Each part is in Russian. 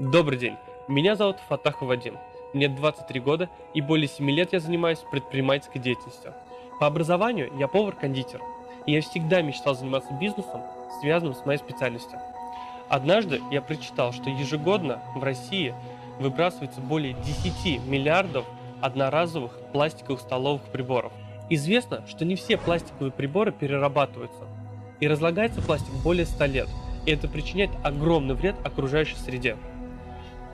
Добрый день, меня зовут Фатахов Вадим, мне 23 года и более 7 лет я занимаюсь предпринимательской деятельностью. По образованию я повар-кондитер, и я всегда мечтал заниматься бизнесом, связанным с моей специальностью. Однажды я прочитал, что ежегодно в России выбрасывается более 10 миллиардов одноразовых пластиковых столовых приборов. Известно, что не все пластиковые приборы перерабатываются, и разлагается пластик более 100 лет, и это причиняет огромный вред окружающей среде.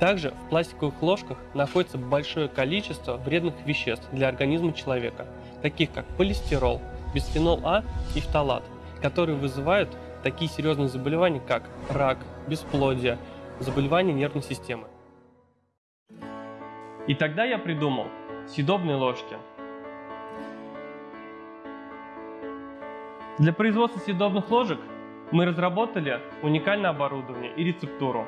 Также в пластиковых ложках находится большое количество вредных веществ для организма человека, таких как полистирол, бисфенол А и фталат, которые вызывают такие серьезные заболевания, как рак, бесплодие, заболевания нервной системы. И тогда я придумал съедобные ложки. Для производства съедобных ложек мы разработали уникальное оборудование и рецептуру.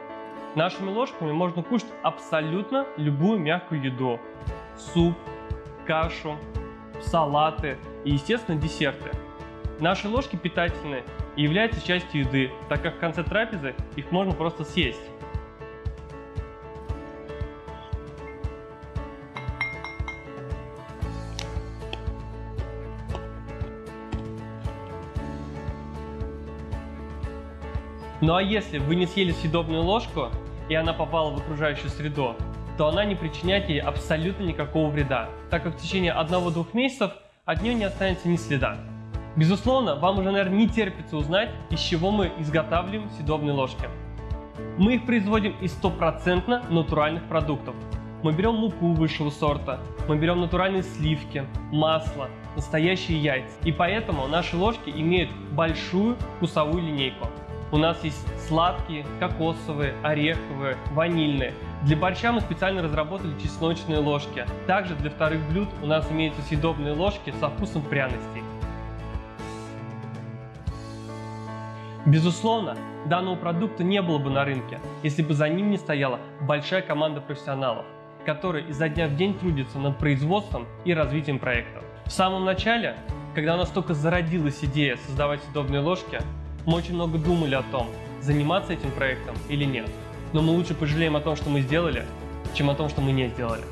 Нашими ложками можно кушать абсолютно любую мягкую еду. Суп, кашу, салаты и, естественно, десерты. Наши ложки питательны и являются частью еды, так как в конце трапезы их можно просто съесть. Ну а если вы не съели съедобную ложку, и она попала в окружающую среду, то она не причиняет ей абсолютно никакого вреда, так как в течение 1-2 месяцев от нее не останется ни следа. Безусловно, вам уже, наверное, не терпится узнать, из чего мы изготавливаем съедобные ложки. Мы их производим из стопроцентно натуральных продуктов. Мы берем муку высшего сорта, мы берем натуральные сливки, масло, настоящие яйца. И поэтому наши ложки имеют большую вкусовую линейку. У нас есть сладкие, кокосовые, ореховые, ванильные. Для борща мы специально разработали чесночные ложки. Также для вторых блюд у нас имеются съедобные ложки со вкусом пряностей. Безусловно, данного продукта не было бы на рынке, если бы за ним не стояла большая команда профессионалов, которые изо дня в день трудятся над производством и развитием проектов. В самом начале, когда у нас только зародилась идея создавать съедобные ложки, мы очень много думали о том, заниматься этим проектом или нет. Но мы лучше пожалеем о том, что мы сделали, чем о том, что мы не сделали.